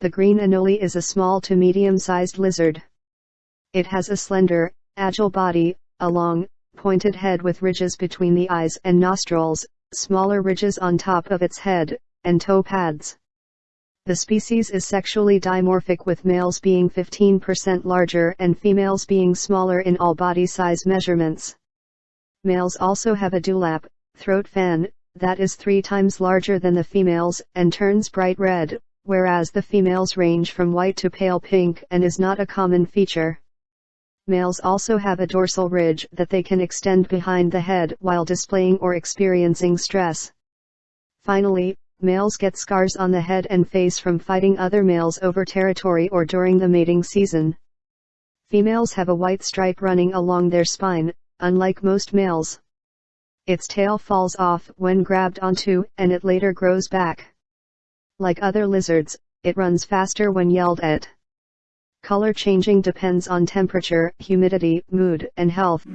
The green anole is a small to medium-sized lizard. It has a slender, agile body, a long, pointed head with ridges between the eyes and nostrils, smaller ridges on top of its head, and toe pads. The species is sexually dimorphic with males being 15% larger and females being smaller in all body size measurements. Males also have a dewlap, throat fan, that is three times larger than the females and turns bright red, whereas the females range from white to pale pink and is not a common feature. Males also have a dorsal ridge that they can extend behind the head while displaying or experiencing stress. Finally, males get scars on the head and face from fighting other males over territory or during the mating season. Females have a white stripe running along their spine, unlike most males. Its tail falls off when grabbed onto and it later grows back. Like other lizards, it runs faster when yelled at. Color changing depends on temperature, humidity, mood, and health.